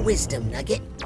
Wisdom, Nugget.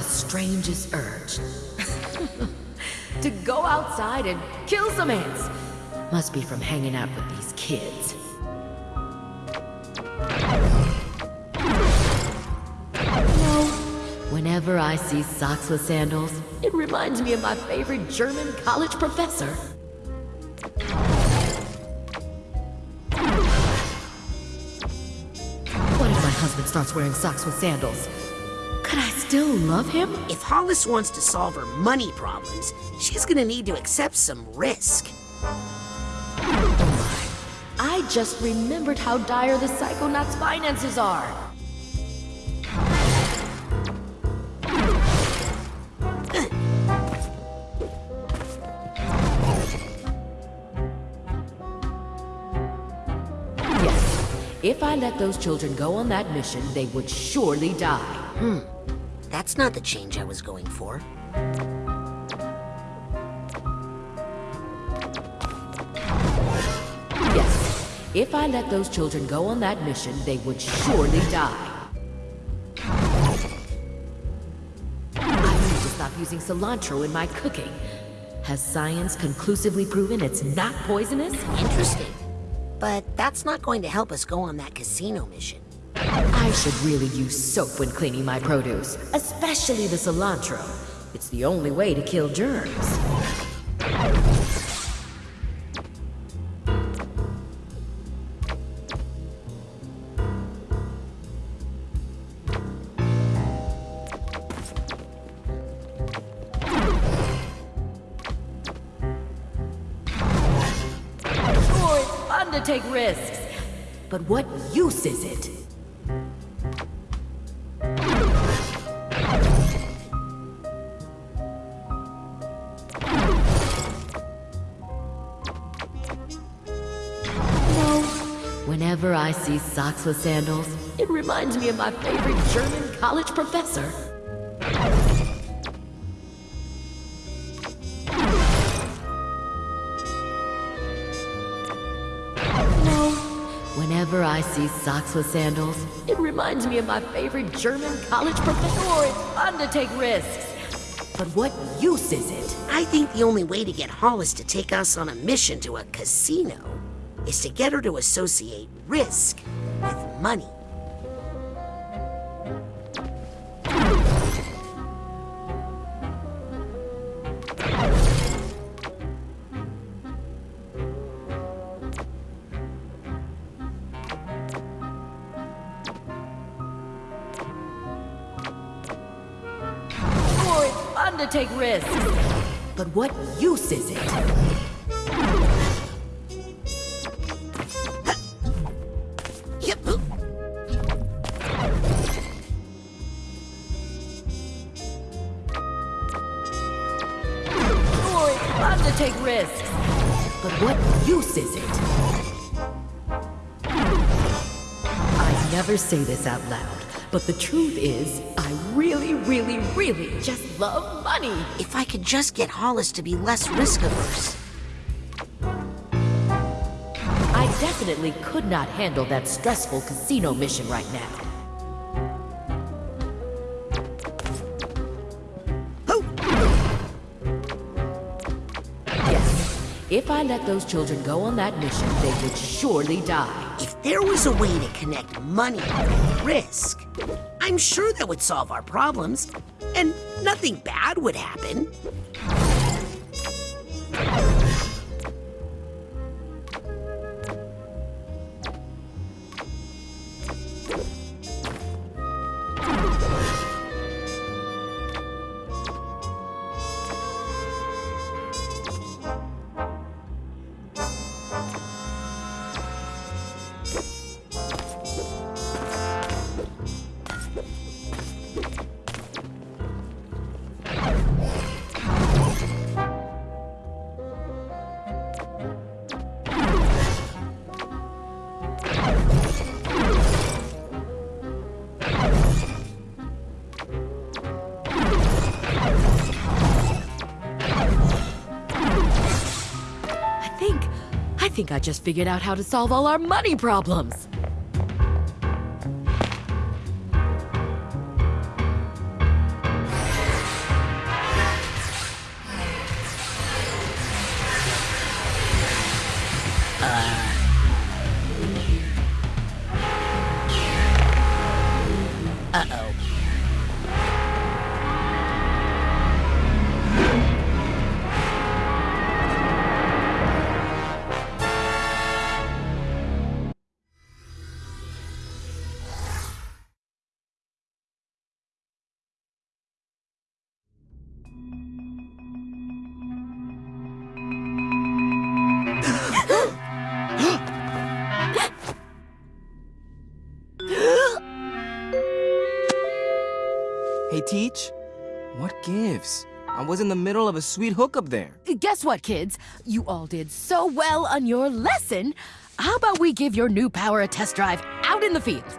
The strangest urge. to go outside and kill some ants. Must be from hanging out with these kids. No. Whenever I see socks with sandals, it reminds me of my favorite German college professor. What if my husband starts wearing socks with sandals? Still love him? If Hollis wants to solve her money problems, she's gonna need to accept some risk. I just remembered how dire the Psychonauts' finances are. Yes, if I let those children go on that mission, they would surely die. Hmm. That's not the change I was going for. Yes, if I let those children go on that mission, they would surely die. I need to stop using cilantro in my cooking. Has science conclusively proven it's not poisonous? Interesting. But that's not going to help us go on that casino mission. I should really use soap when cleaning my produce, especially the cilantro. It's the only way to kill germs. Take risks. But what socks with sandals, it reminds me of my favorite German college professor. No. Whenever I see socks with sandals, it reminds me of my favorite German college professor. Sure, it's fun to take risks. But what use is it? I think the only way to get Hollis to take us on a mission to a casino is to get her to associate risk with money. Sure, it's fun to take risks. But what use is it? Use is it? I never say this out loud, but the truth is, I really, really, really just love money. If I could just get Hollis to be less risk averse. I definitely could not handle that stressful casino mission right now. If I let those children go on that mission, they would surely die. If there was a way to connect money with risk, I'm sure that would solve our problems, and nothing bad would happen. I think I just figured out how to solve all our money problems. Middle of a sweet hookup there. Guess what, kids? You all did so well on your lesson. How about we give your new power a test drive out in the field?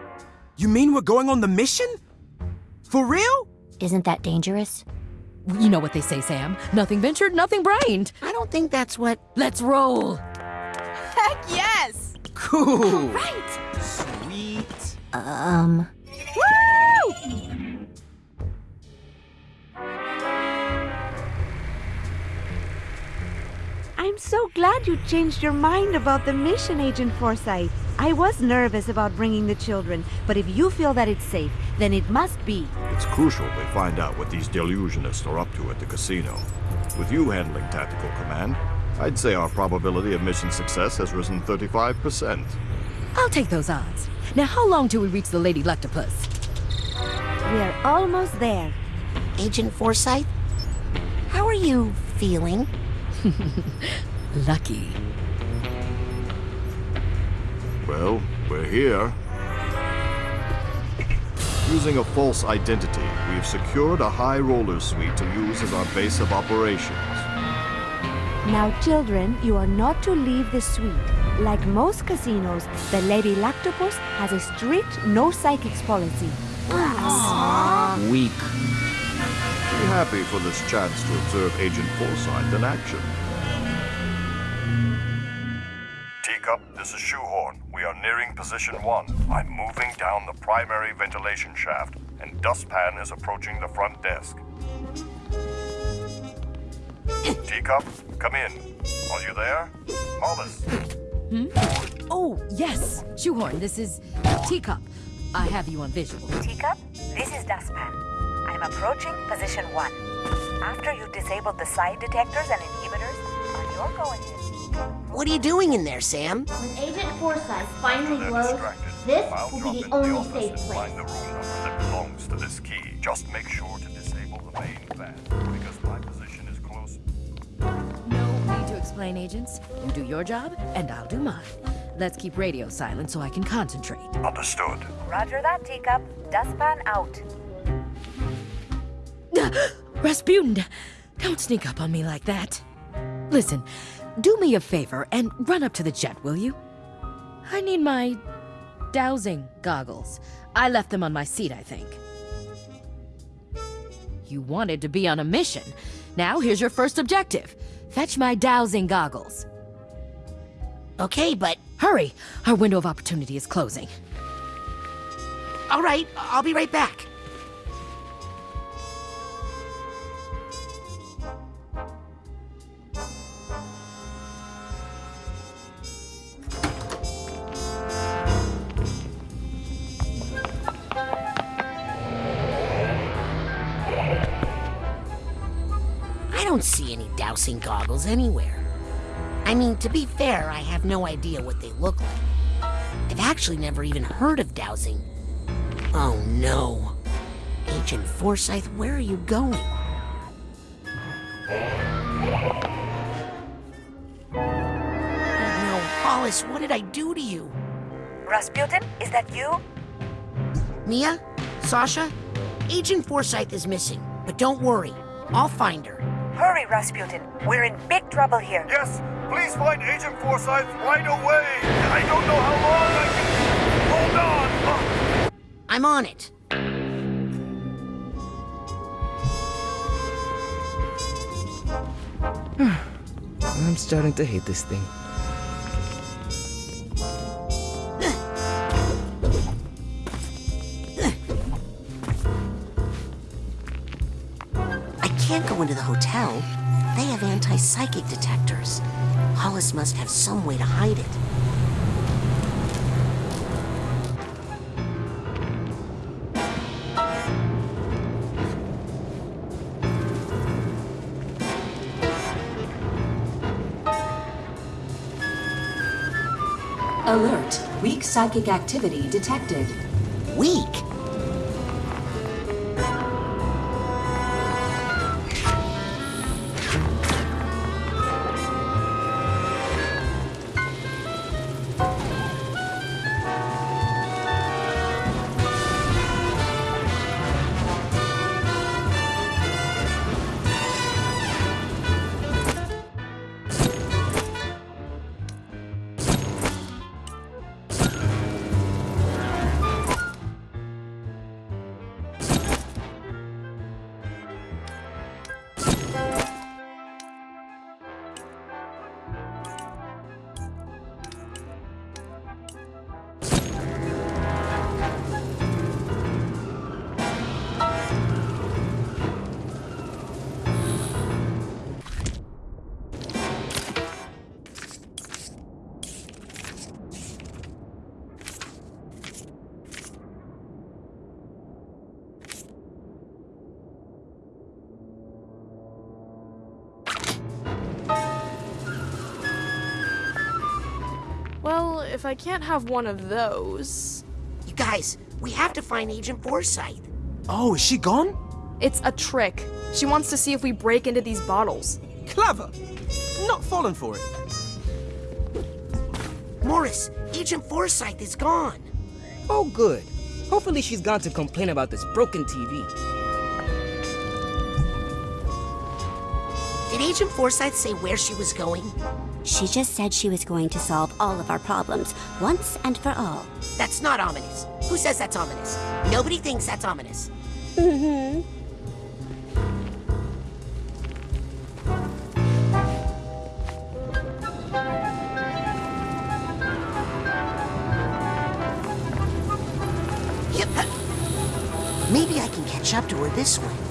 You mean we're going on the mission? For real? Isn't that dangerous? You know what they say, Sam. Nothing ventured, nothing brained. I don't think that's what... Let's roll. Heck yes! Cool. Right. Sweet. Um, so glad you changed your mind about the mission, Agent Forsythe. I was nervous about bringing the children, but if you feel that it's safe, then it must be. It's crucial they find out what these Deluginists are up to at the casino. With you handling tactical command, I'd say our probability of mission success has risen 35%. I'll take those odds. Now, how long till we reach the Lady Luctopus? We're almost there. Agent Forsythe? How are you feeling? Lucky. Well, we're here. Using a false identity, we've secured a high roller suite to use as our base of operations. Now, children, you are not to leave the suite. Like most casinos, the Lady Luctopus has a strict no psychics policy. Weak. Be happy for this chance to observe Agent Forsythe in action. Teacup, this is Shoehorn. We are nearing position one. I'm moving down the primary ventilation shaft, and Dustpan is approaching the front desk. Teacup, come in. Are you there? Hollis, hmm? Oh, yes. Shoehorn, this is Teacup. I have you on visual. Teacup, this is Dustpan. I'm approaching position one. After you've disabled the psi detectors and inhibitors, on your go ahead. What are you doing in there, Sam? when Agent Forsythe finally they're glows, distracted. this I'll will be the only office safe place. Find the room number that belongs to this key. Just make sure to disable the main fan, because my position is close. No need to explain, agents. You do your job, and I'll do mine. Let's keep radio silent so I can concentrate. Understood. Roger that, Teacup. Dustpan out. Rasputin, don't sneak up on me like that. Listen, do me a favor and run up to the jet, will you? I need my dowsing goggles. I left them on my seat, I think. You wanted to be on a mission. Now here's your first objective. Fetch my dowsing goggles. Okay, but... Hurry! Our window of opportunity is closing. All right, I'll be right back. To be fair, I have no idea what they look like. I've actually never even heard of dowsing. Oh no. Agent Forsythe, where are you going? Oh no, Hollis, what did I do to you? Rasputin, is that you? Mia? Sasha? Agent Forsythe is missing, but don't worry. I'll find her. Hurry, Rasputin. We're in big trouble here. Yes, please find Agent Forsythe right away. I don't know how long I can hold on. I'm on it. I'm starting to hate this thing. Anti-psychic detectors. Hollis must have some way to hide it. Alert. Weak psychic activity detected. Weak? I can't have one of those. You guys, we have to find Agent Forsythe. Oh, is she gone? It's a trick. She wants to see if we break into these bottles. Clever. Not falling for it. Morris, Agent Forsythe is gone. Oh, good. Hopefully she's gone to complain about this broken TV. Did Agent Forsythe say where she was going? She just said she was going to solve all of our problems once and for all. That's not ominous. Who says that's ominous? Nobody thinks that's ominous. Mm-hmm. Yep. Maybe I can catch up to her this way.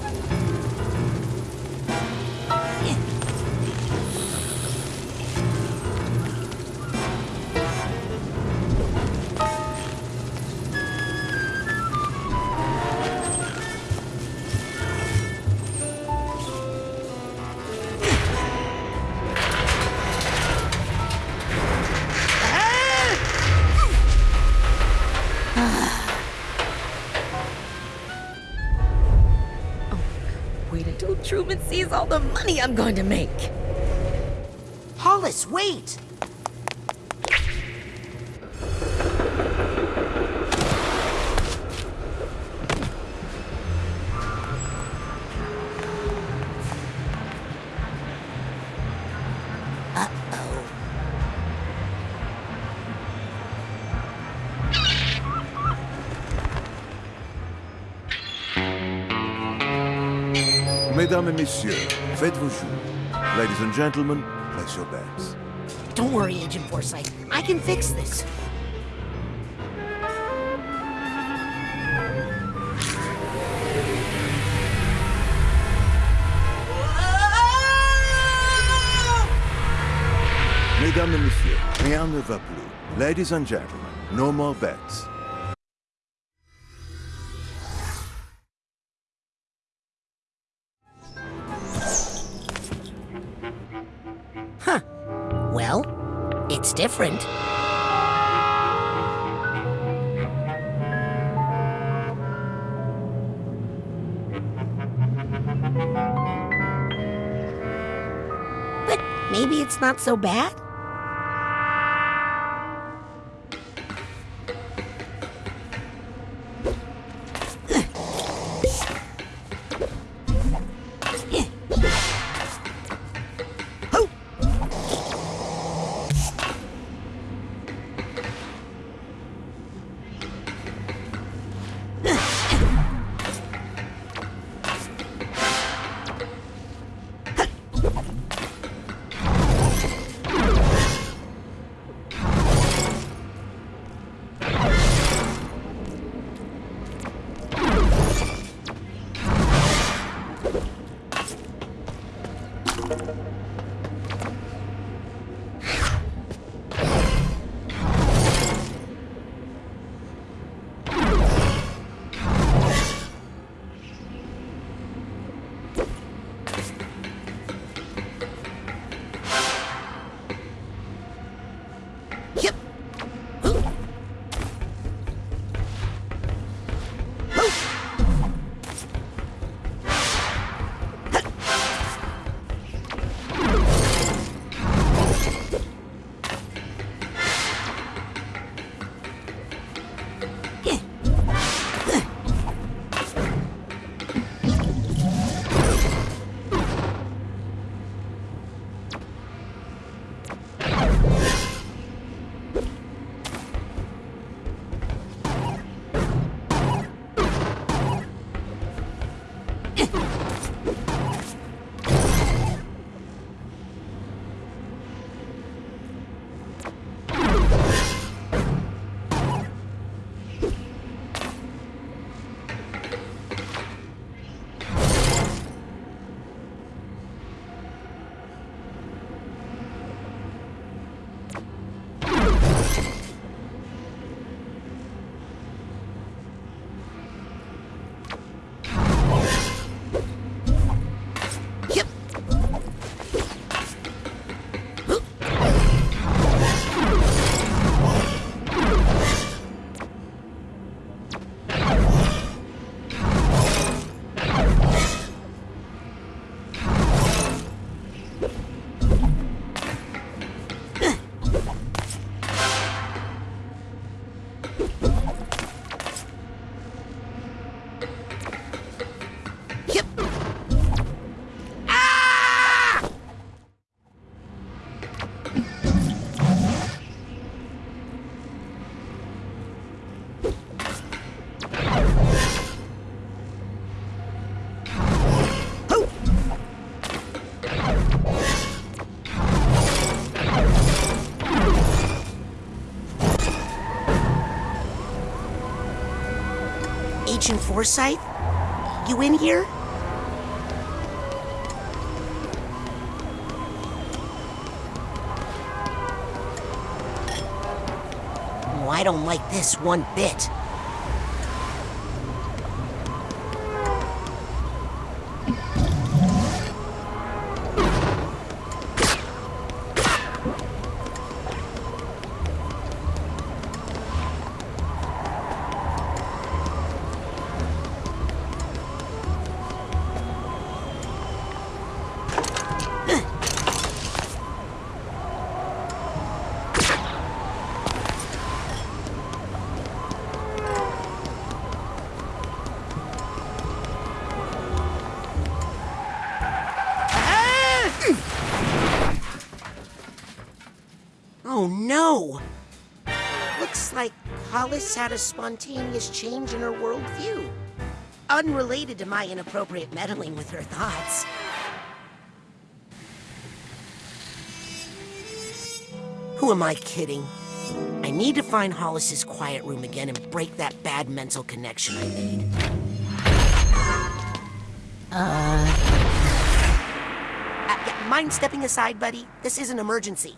Sees all the money I'm going to make. Hollis, wait! Mesdames et messieurs, faites vos jeux. Ladies and gentlemen, place your bets. Don't worry, Agent Forsythe. I can fix this. Mesdames et messieurs, rien ne va plus. Ladies and gentlemen, no more bets. Different. But maybe it's not so bad. Agent Forsythe? You in here? Oh, I don't like this one bit. Hollis had a spontaneous change in her worldview. Unrelated to my inappropriate meddling with her thoughts. Who am I kidding? I need to find Hollis's quiet room again and break that bad mental connection I made. Uh... uh mind stepping aside, buddy? This is an emergency.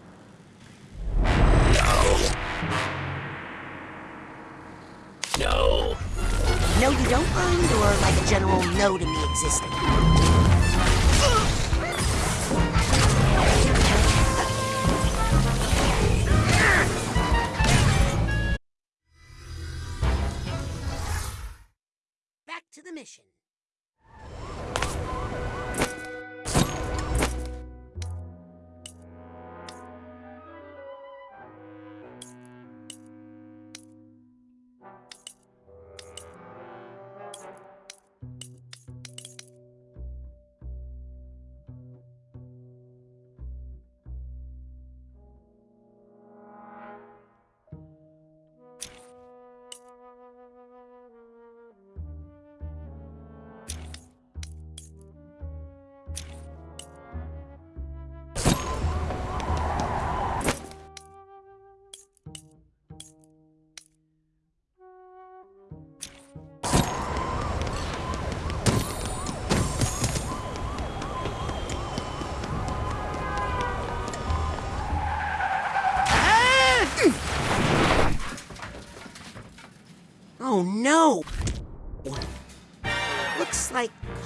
No, you don't mind, or like a general no to me existing?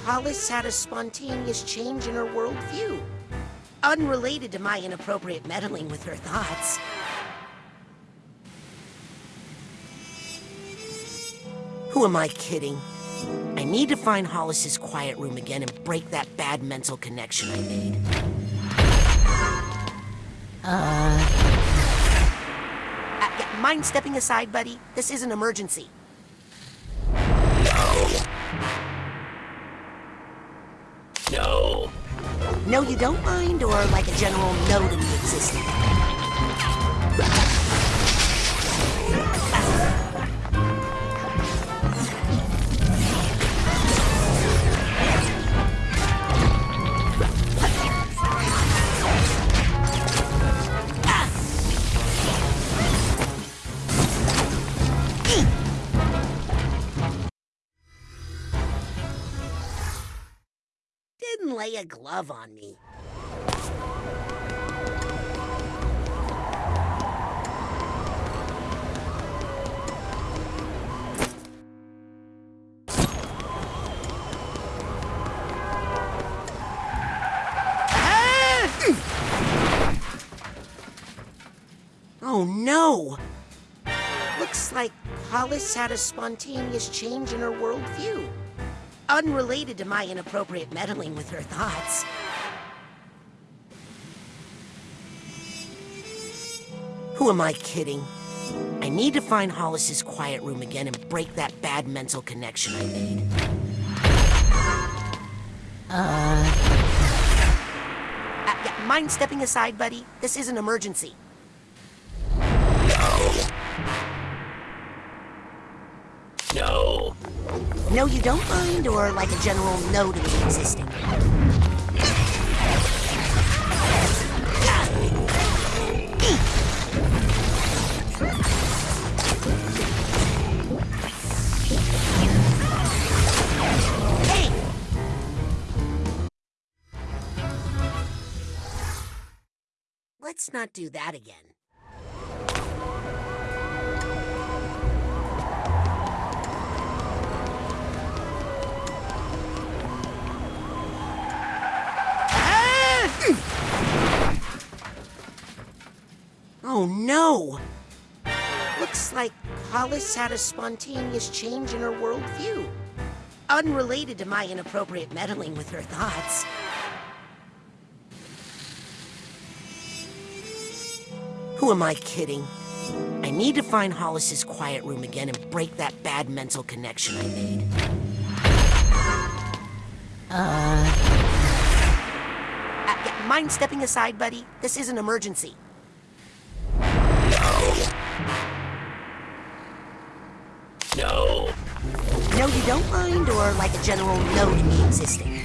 Hollis had a spontaneous change in her worldview, unrelated to my inappropriate meddling with her thoughts. Who am I kidding? I need to find Hollis's quiet room again and break that bad mental connection I made. Uh... uh mind stepping aside, buddy? This is an emergency. No, you don't mind, or like a general no to me existing? A glove on me. Oh no! Looks like Hollis had a spontaneous change in her worldview. Unrelated to my inappropriate meddling with her thoughts. Who am I kidding? I need to find Hollis's quiet room again and break that bad mental connection I made. Uh... uh yeah, mind stepping aside, buddy? This is an emergency. No. No, you don't mind, or like a general no to me existing? Let's not do that again. Oh no! Looks like Hollis had a spontaneous change in her worldview. Unrelated to my inappropriate meddling with her thoughts. Who am I kidding? I need to find Hollis's quiet room again and break that bad mental connection I made. Uh... uh mind stepping aside, buddy? This is an emergency. No. No, you don't mind, or like a general no to me existing?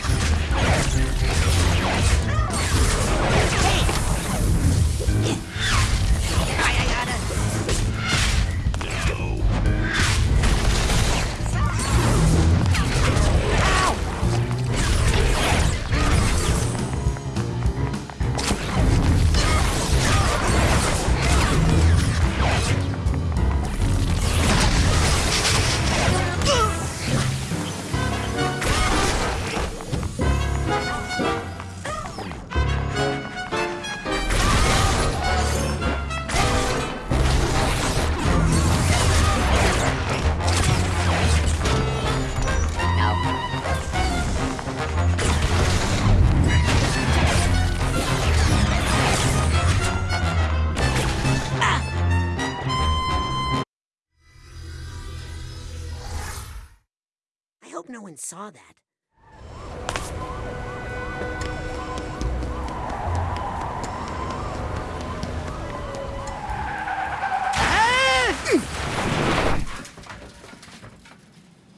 Hope no one saw that.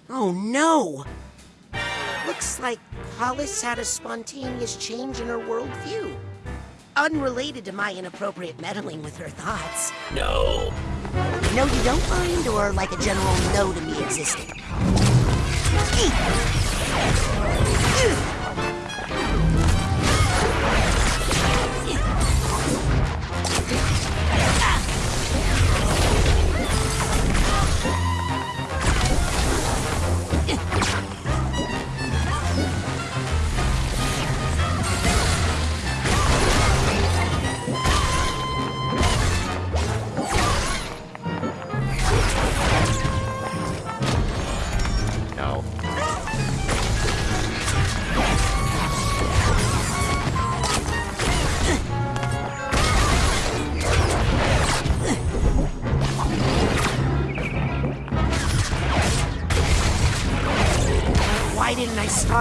Oh no! Looks like Hollis had a spontaneous change in her worldview. Unrelated to my inappropriate meddling with her thoughts. No. No, you don't mind, or like a general no to me existing? うっ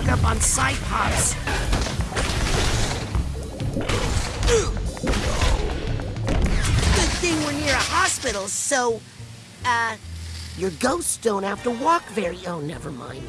stock up on side. Good thing we're near a hospital, so, uh, your ghosts don't have to walk very. Oh, never mind.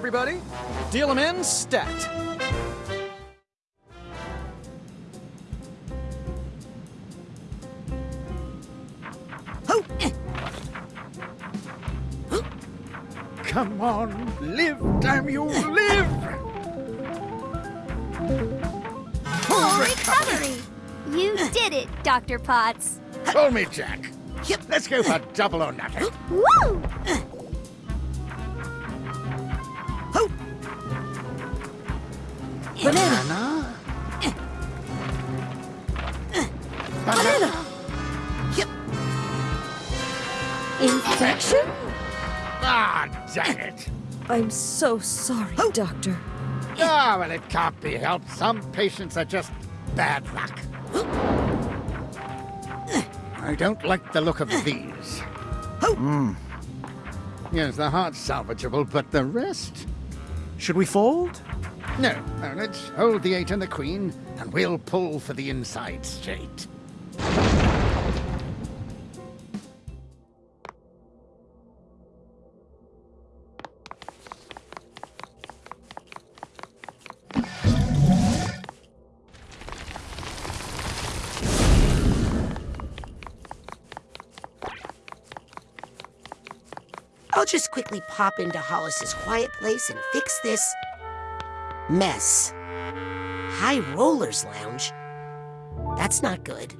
Everybody. Deal them in, stat. Come on, live, damn you, live! Full recovery! You did it, Dr. Potts. Call me Jack. Yep. Let's go for double or nothing. Woo! Infection? Ah, dang it. I'm so sorry, oh. Doctor. Ah, well, it can't be helped. Some patients are just bad luck. I don't like the look of these. Ho! Yes, the heart's salvageable, but the rest? Should we fold? No, no, let's hold the eight and the queen, and we'll pull for the inside straight. Just quickly pop into Hollis's quiet place and fix this mess. High Rollers Lounge? That's not good.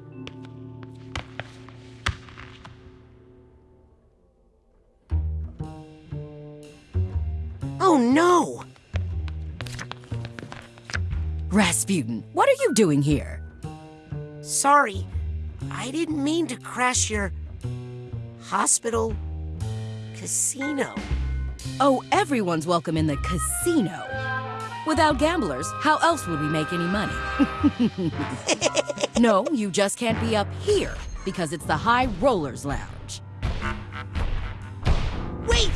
Oh no! Rasputin, what are you doing here? Sorry, I didn't mean to crash your hospital casino. Oh, everyone's welcome in the casino. Without gamblers, how else would we make any money? no, you just can't be up here because it's the High Rollers Lounge. Wait!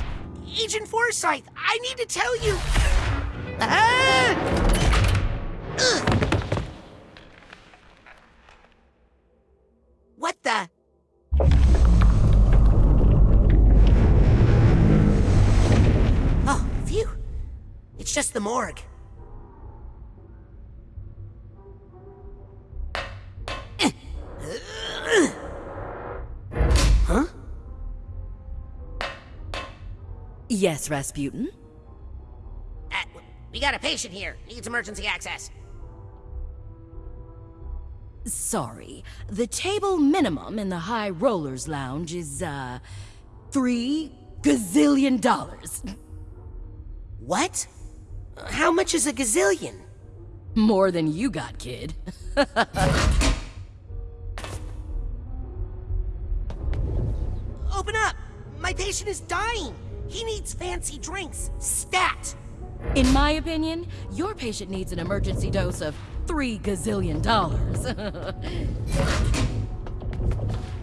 Agent Forsythe, I need to tell you. Ah! Just the morgue. Huh? Yes, Rasputin? Uh, we got a patient here. Needs emergency access. Sorry. The table minimum in the High Rollers Lounge is, uh, three gazillion dollars. What? How much is a gazillion? More than you got, kid. Open up! My patient is dying! He needs fancy drinks. Stat! In my opinion, your patient needs an emergency dose of three gazillion dollars.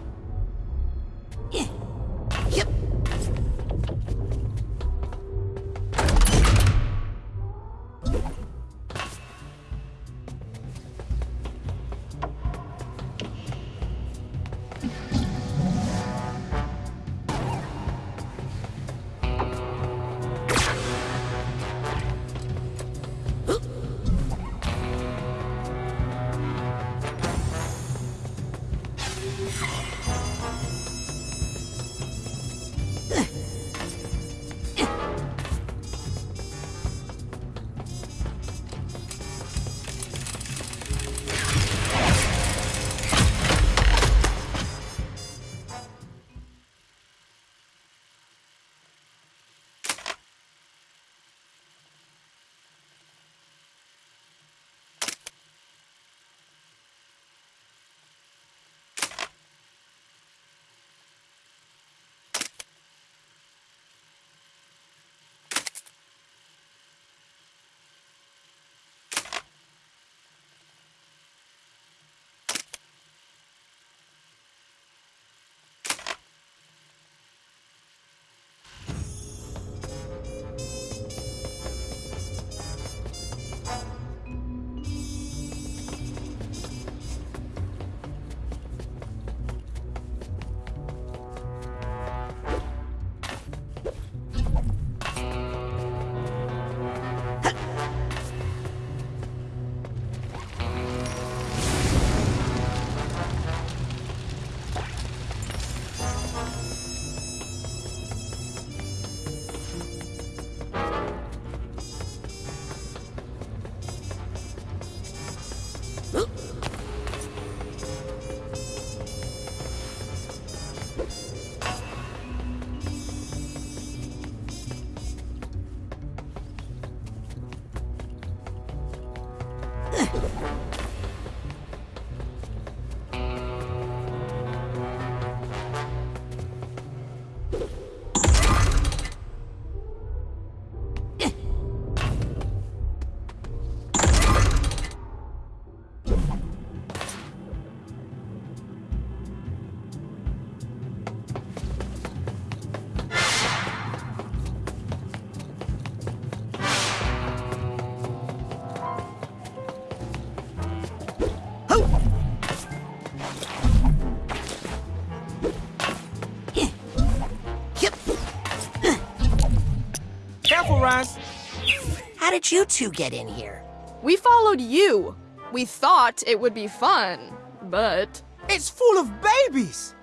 you two get in here? We followed you. We thought it would be fun, but. It's full of babies!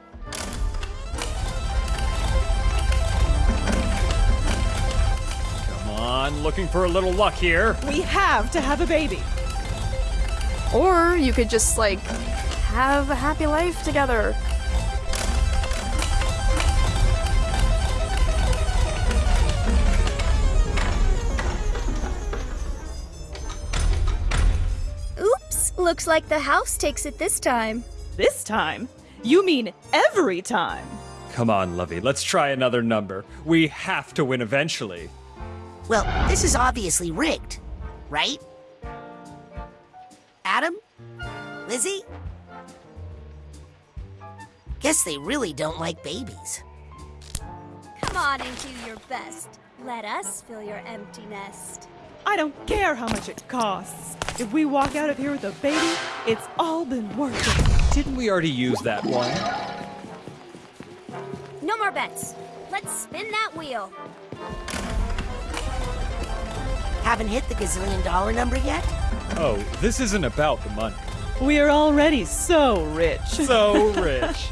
Come on, looking for a little luck here. We have to have a baby. Or you could just, like, have a happy life together. Looks like the house takes it this time. This time? You mean every time? Come on, Lovey, let's try another number. We have to win eventually. Well, this is obviously rigged. right? Adam? Lizzie? Guess they really don't like babies. Come on and do your best. Let us fill your empty nest. I don't care how much it costs. If we walk out of here with a baby, it's all been worth it. Didn't we already use that one? No more bets. Let's spin that wheel. Haven't hit the gazillion dollar number yet? Oh, this isn't about the money. We are already so rich. So rich.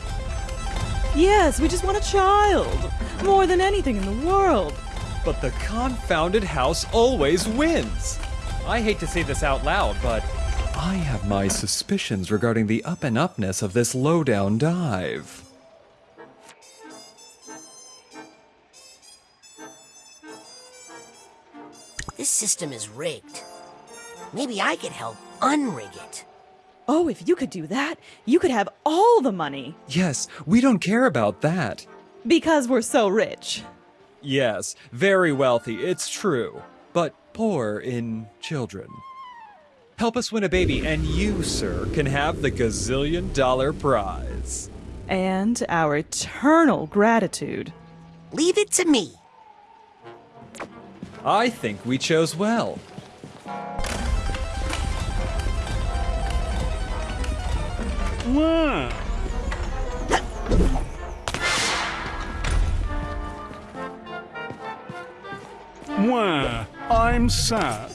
yes, we just want a child. More than anything in the world. But the confounded house always wins. I hate to say this out loud, but I have my suspicions regarding the up and upness of this lowdown dive. This system is rigged. Maybe I could help unrig it. Oh, if you could do that, you could have all the money. Yes, we don't care about that. Because we're so rich. Yes, very wealthy, it's true, but poor in children. Help us win a baby, and you, sir, can have the gazillion dollar prize. And our eternal gratitude. Leave it to me. I think we chose well. Wow. Where? I'm sad.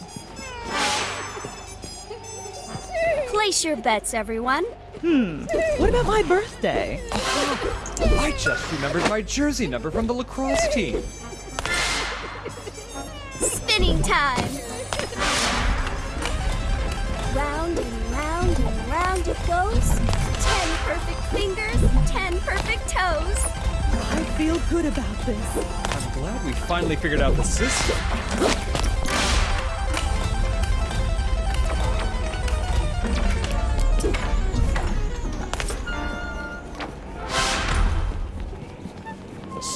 Place your bets, everyone. Hmm. What about my birthday? I just remembered my jersey number from the lacrosse team. Spinning time. Round and round and round it goes. Ten perfect fingers, ten perfect toes. I feel good about this. I'm glad we finally figured out the system.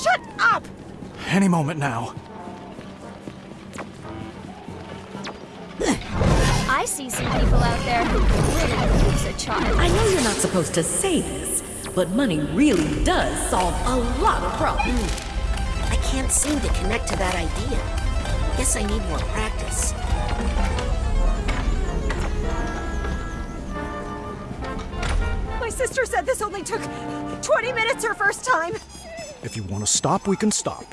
Shut up! Any moment now. I see some people out there who really use a child. I know you're not supposed to say this, but money really does solve a lot of problems. Hmm. I can't seem to connect to that idea. Guess I need more practice. My sister said this only took 20 minutes her first time. If you want to stop, we can stop.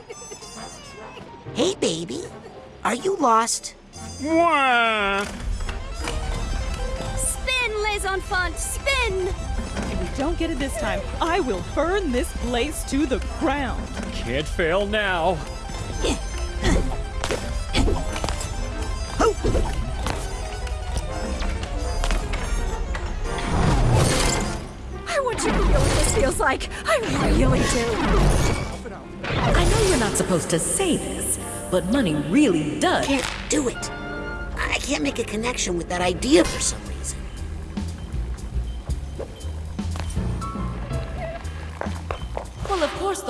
Hey, baby. Are you lost? Wah! Spin, Les Enfants, spin! If we don't get it this time, I will burn this place to the ground. Can't fail now. I want you to feel what this feels like. I really do. I know you're not supposed to say this, but money really does. Can't do it. I can't make a connection with that idea for some reason.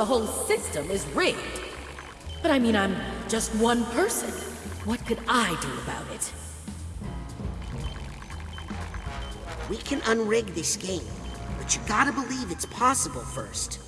The whole system is rigged. But I mean, I'm just one person. What could I do about it? We can unrig this game, but you gotta believe it's possible first.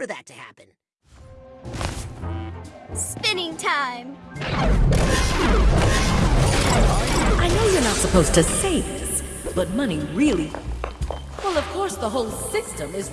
For that to happen. Spinning time! I know you're not supposed to say this, but money really. Well, of course, the whole system is.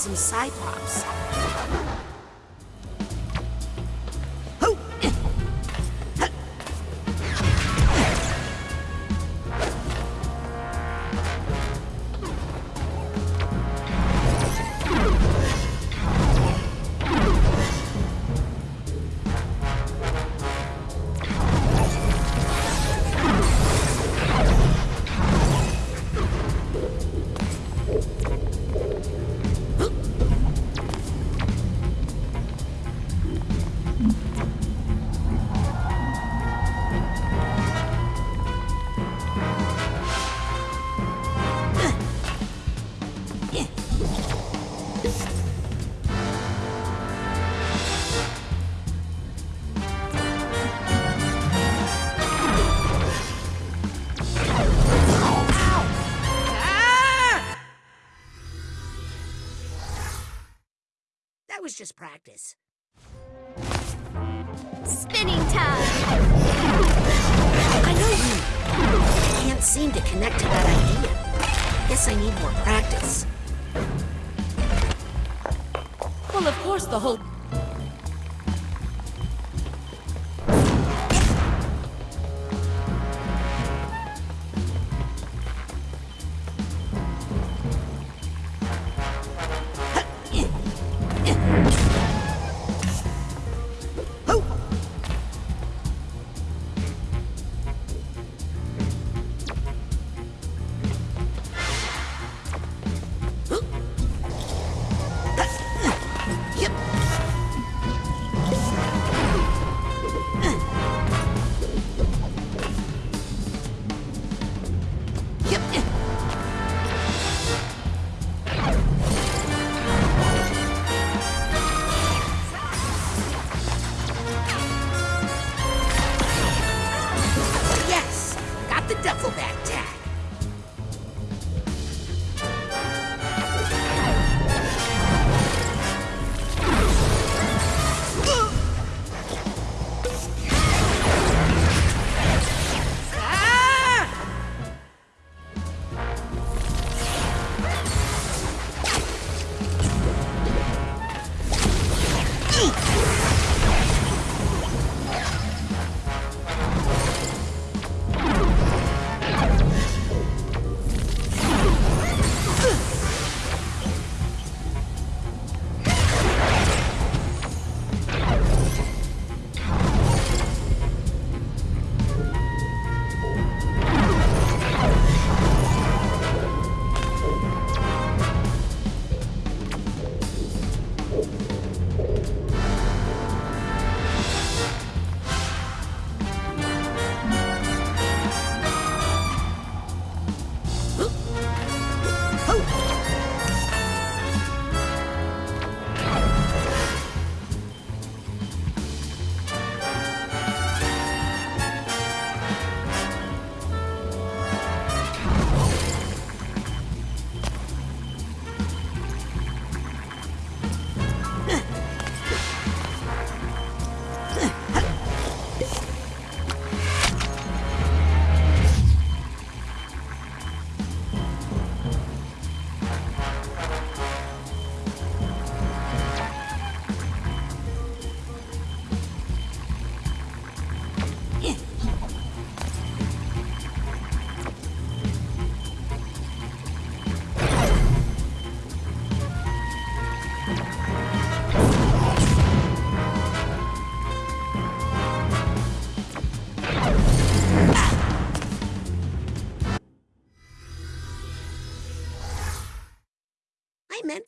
Some Cyclops.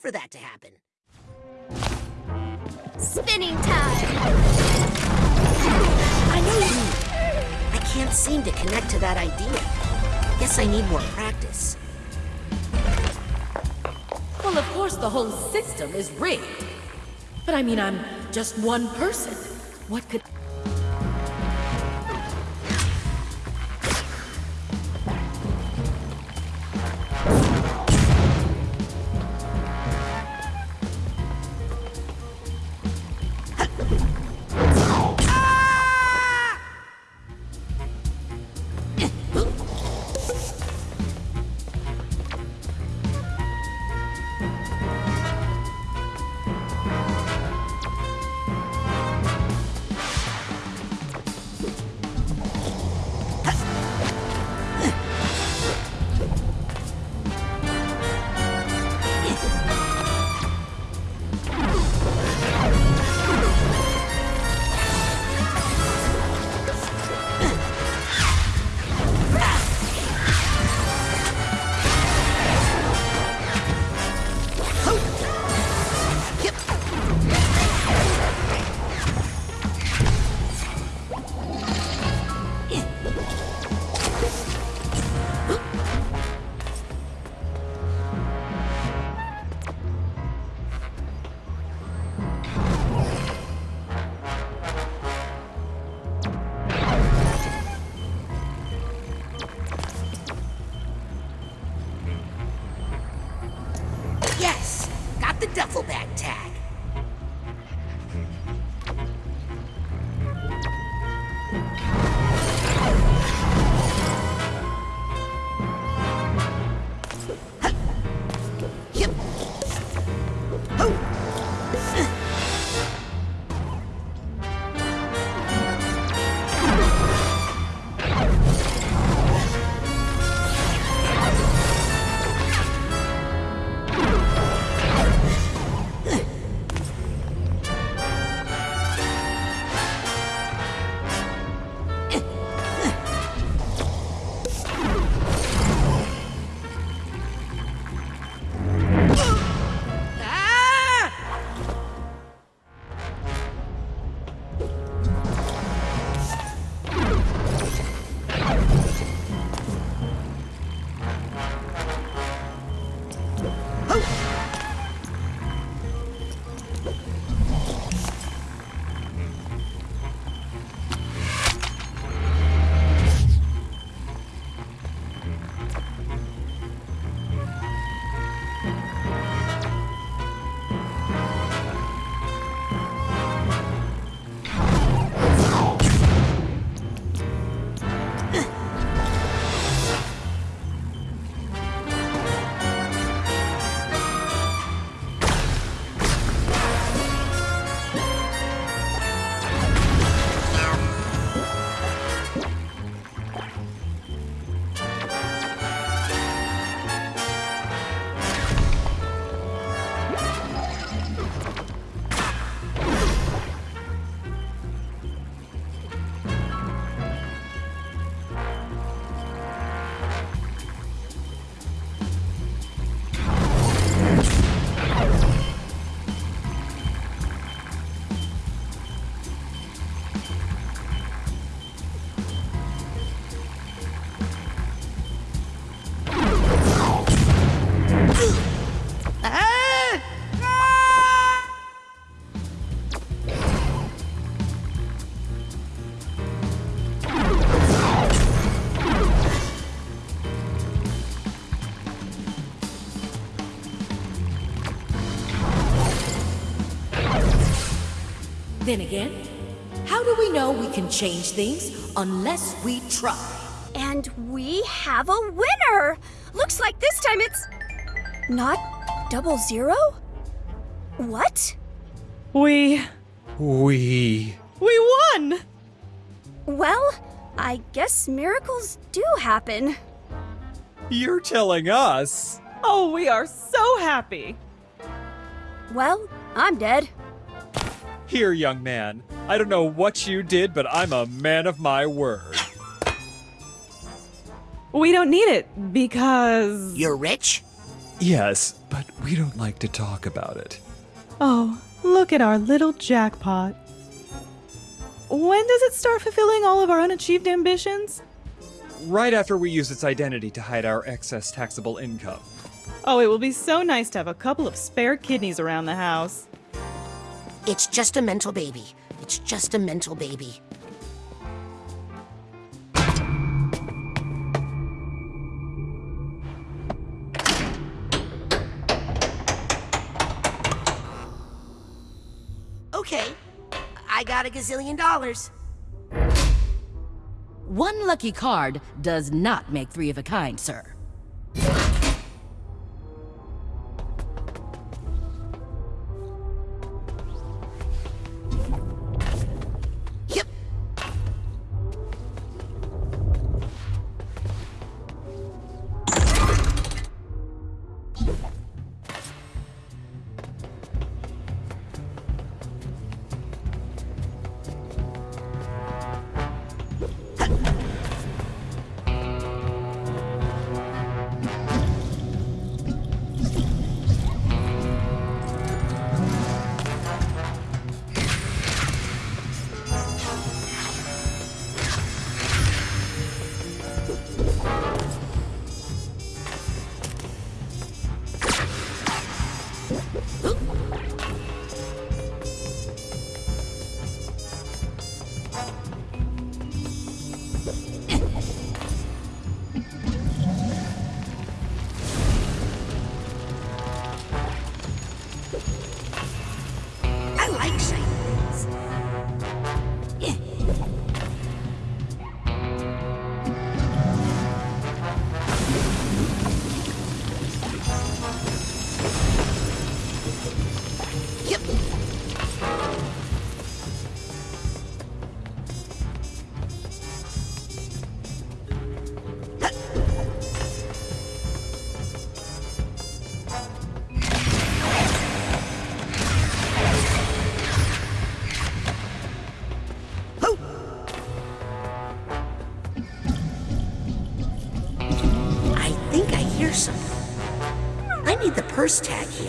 For that to happen. Spinning time! I know you. I can't seem to connect to that idea. Guess I need more practice. Well, of course, the whole system is rigged. But I mean, I'm just one person. What could. Then again, how do we know we can change things unless we try? And we have a winner! Looks like this time it's. not double zero? What? We. We. We won! Well, I guess miracles do happen. You're telling us. Oh, we are so happy. Well, I'm dead. Here, young man. I don't know what you did, but I'm a man of my word. We don't need it because. You're rich? Yes, but we don't like to talk about it. Oh, look at our little jackpot. When does it start fulfilling all of our unachieved ambitions? Right after we use its identity to hide our excess taxable income. Oh, it will be so nice to have a couple of spare kidneys around the house. It's just a mental baby. It's just a mental baby. Okay, I got a gazillion dollars. One lucky card does not make three of a kind, sir. Purse tag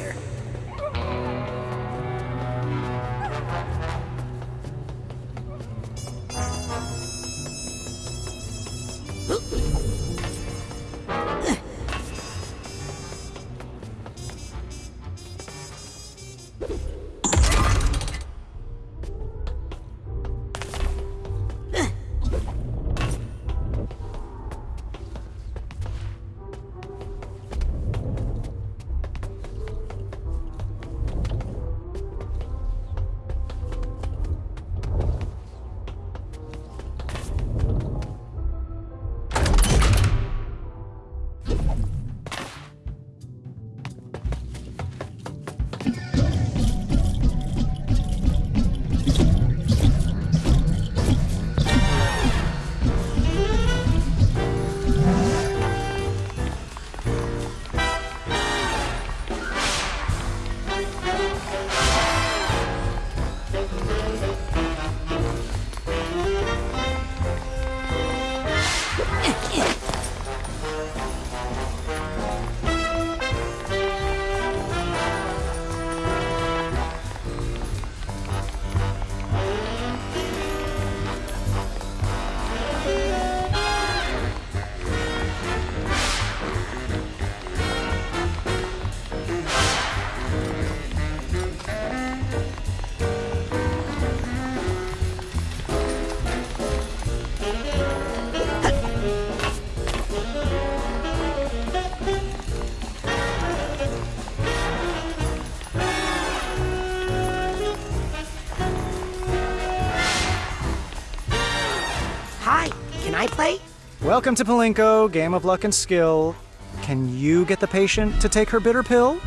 I play? Welcome to Palinko, game of luck and skill. Can you get the patient to take her bitter pill?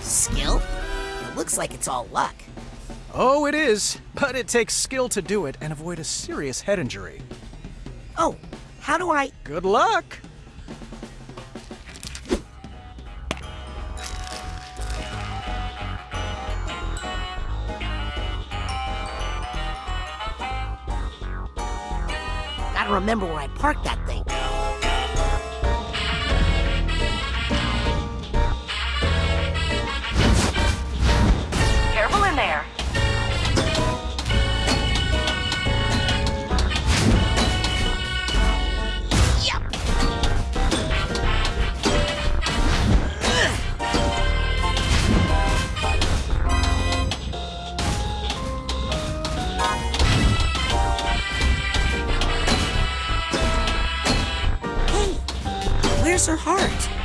Skill? It looks like it's all luck. Oh, it is, but it takes skill to do it and avoid a serious head injury. Oh, how do I? Good luck! Parked that her heart?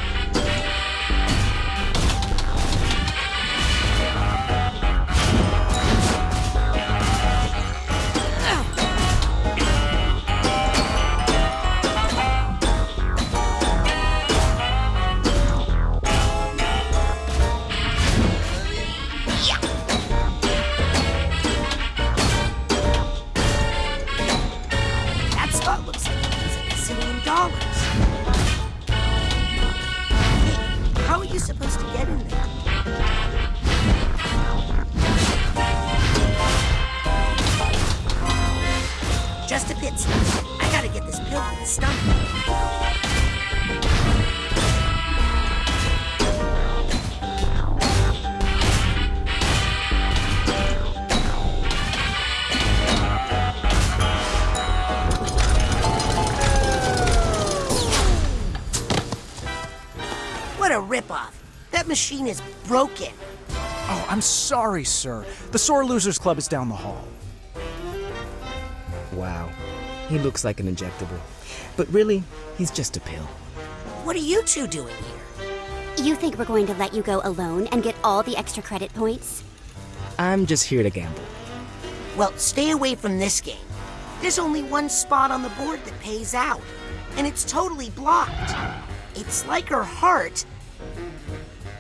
Sorry, sir. The Sore Losers Club is down the hall. Wow. He looks like an injectable. But really, he's just a pill. What are you two doing here? You think we're going to let you go alone and get all the extra credit points? I'm just here to gamble. Well, stay away from this game. There's only one spot on the board that pays out, and it's totally blocked. It's like her heart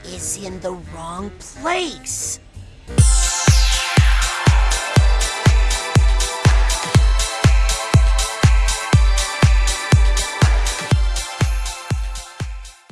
is in the wrong place.